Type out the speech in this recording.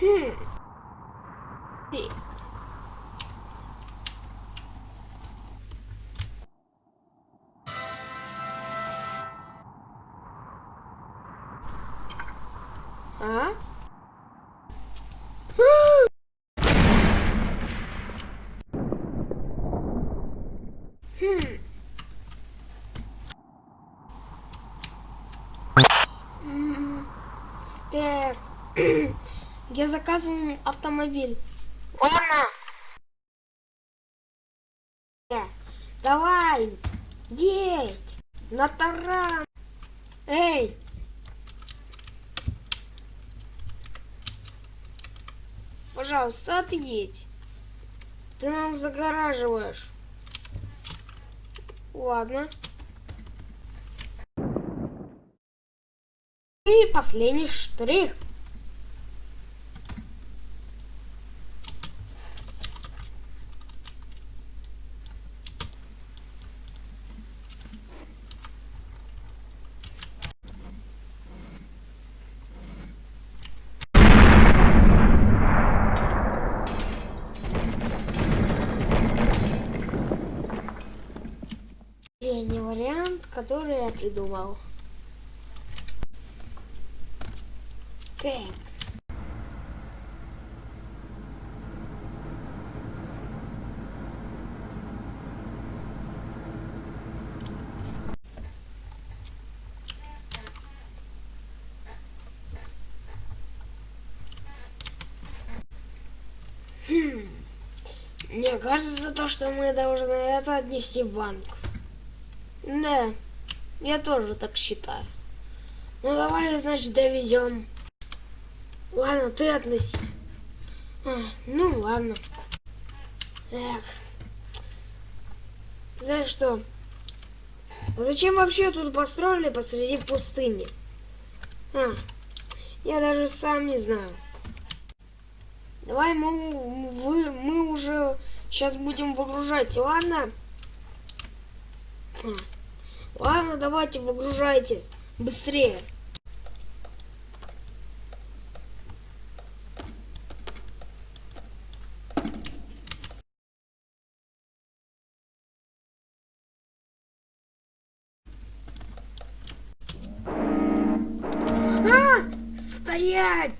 Хм. Ты. А? Хм. М, Так. Я заказываю автомобиль. Ладно. Э, Давай. Есть. На таран. Эй. Пожалуйста, отъедь. Ты нам загораживаешь. Ладно. И последний штрих. Последний который я придумал. Так. Хм. Мне кажется, то, что мы должны это отнести в банк. Да, я тоже так считаю. Ну давай, значит, довезем. Ладно, ты относи. А, ну ладно. Эх. Знаешь что? Зачем вообще тут построили посреди пустыни? А, я даже сам не знаю. Давай мы, вы, мы уже сейчас будем выгружать, ладно? А, ладно, давайте выгружайте. Быстрее. А! Стоять!